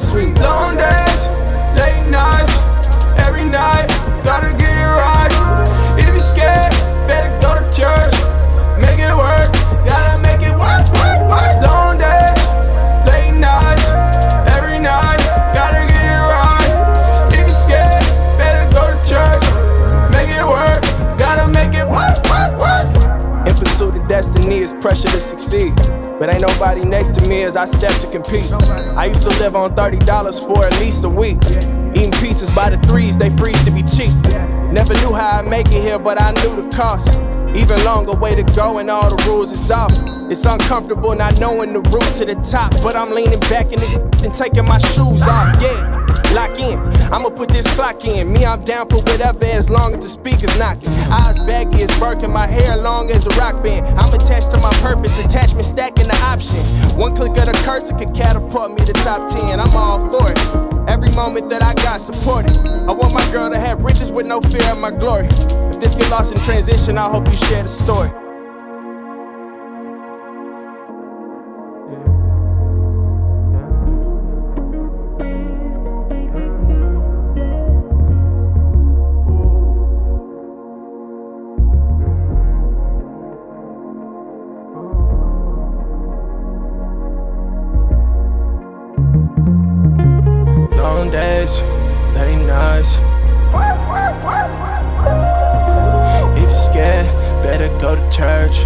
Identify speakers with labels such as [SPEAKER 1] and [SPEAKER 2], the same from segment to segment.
[SPEAKER 1] Sweet. Long destiny is pressure to succeed. But ain't nobody next to me as I step to compete. I used to live on $30 for at least a week. Eating pieces by the threes, they freeze to be cheap. Never knew how I'd make it here, but I knew the cost. Even longer way to go, and all the rules is off. It's uncomfortable not knowing the route to the top, but I'm leaning back in this and taking my shoes off. Yeah lock in. I'ma put this clock in. Me, I'm down for whatever as long as the speaker's knocking. Eyes baggy as Birkin, my hair long as a rock band. I'm attached to my purpose, attachment stacking the option. One click of the cursor could catapult me to top 10. I'm all for it. Every moment that I got supported. I want my girl to have riches with no fear of my glory. If this get lost in transition, I hope you share the story. Days, late nights. If you're scared, better go to church.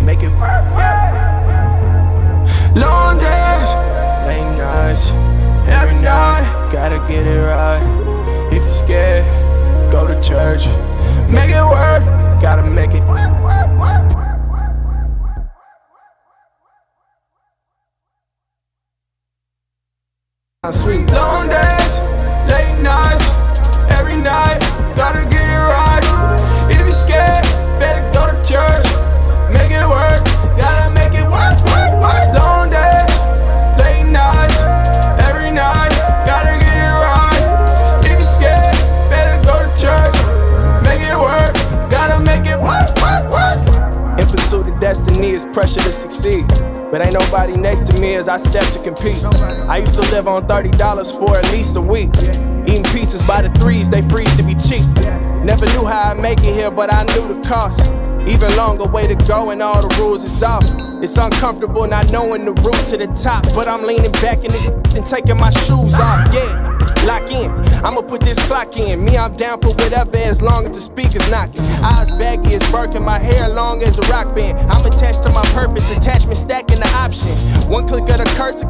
[SPEAKER 1] Make it long days, late nights, every night. Gotta get it right. If you're scared, go to church. Make it work, gotta make it. Sweet. Long days, pressure to succeed. But ain't nobody next to me as I step to compete. I used to live on $30 for at least a week. Eating pieces by the threes, they freeze to be cheap. Never knew how I'd make it here, but I knew the cost. Even longer way to go, and all the rules is off. It's uncomfortable not knowing the route to the top, but I'm leaning back this and taking my shoes off. Yeah lock in. I'ma put this clock in. Me, I'm down for whatever as long as the speaker's knocking. Eyes baggy as Birkin, my hair long as a rock band. I'm attached to my purpose, attachment stacking the option. One click of the cursor.